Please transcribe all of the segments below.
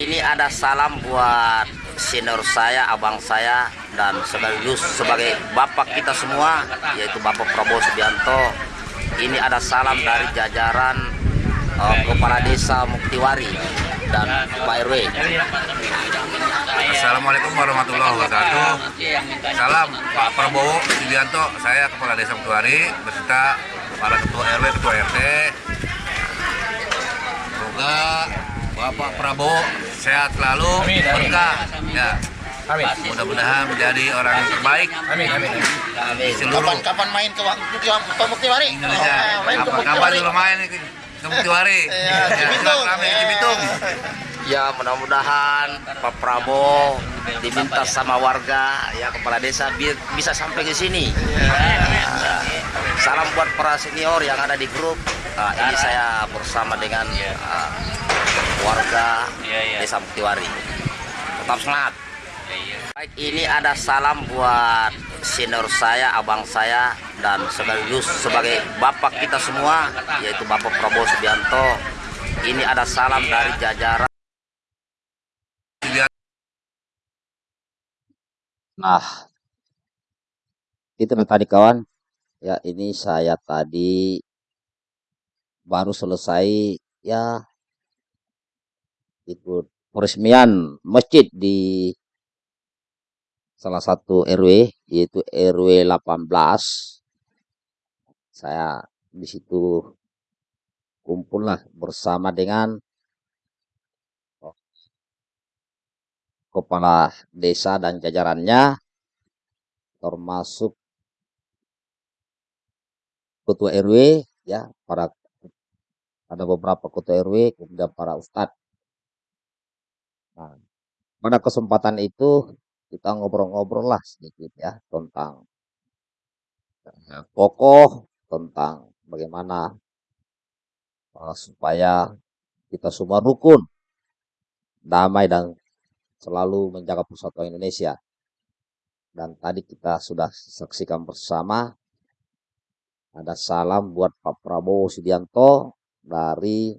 Ini ada salam buat senior saya, abang saya, dan sekaligus sebagai bapak kita semua, yaitu Bapak Prabowo Subianto. Ini ada salam dari jajaran eh, Kepala Desa Muktiwari dan Pak RW. Assalamualaikum warahmatullahi wabarakatuh. Salam Pak Prabowo Subianto, saya Kepala Desa Muktuari beserta para ketua RW, ketua RT. Bapak Prabowo sehat selalu, Amin, amin. berkah. Ya, Amin. mudah-mudahan menjadi orang yang terbaik Amin. Amin. di seluruh Kapan kapan main ke Muktiwari? Indonesia. Oh, main ke Kapan-kapan Muktiwari. dulu main ke ke Muktiwari. Iya, Ya, di. Ya mudah-mudahan Pak Prabowo diminta sama warga ya kepala desa bi- bisa sampai ke sini. Ah, salam buat para senior yang ada di grup. Ah, ini saya bersama dengan ah, warga desa Muktiwari. Tetap semangat. Baik, ini ada salam buat senior saya, abang saya, dan sekaligus sebagai bapak kita semua, yaitu Bapak Prabowo Subianto. Ini ada salam dari jajaran. Nah, itu tadi kawan. Ya, ini saya tadi baru selesai ya ikut peresmian masjid di salah satu RW yaitu RW 18. Saya di situ kumpul lah bersama dengan kepala desa dan jajarannya termasuk ketua RW ya para ada beberapa ketua RW kemudian para ustadz. Nah, pada kesempatan itu kita ngobrol-ngobrol lah sedikit ya tentang eh, pokok tentang bagaimana eh, supaya kita semua rukun, damai dan selalu menjaga persatuan Indonesia. Dan tadi kita sudah saksikan bersama ada salam buat Pak Prabowo Subianto dari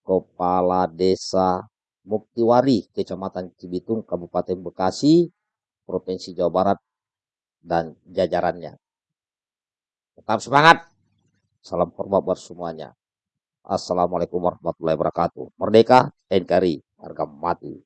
Kepala Desa Muktiwari, Kecamatan Cibitung, Kabupaten Bekasi, Provinsi Jawa Barat, dan jajarannya. Tetap semangat. Salam hormat buat semuanya. Assalamualaikum warahmatullahi wabarakatuh. Merdeka, NKRI, harga mati.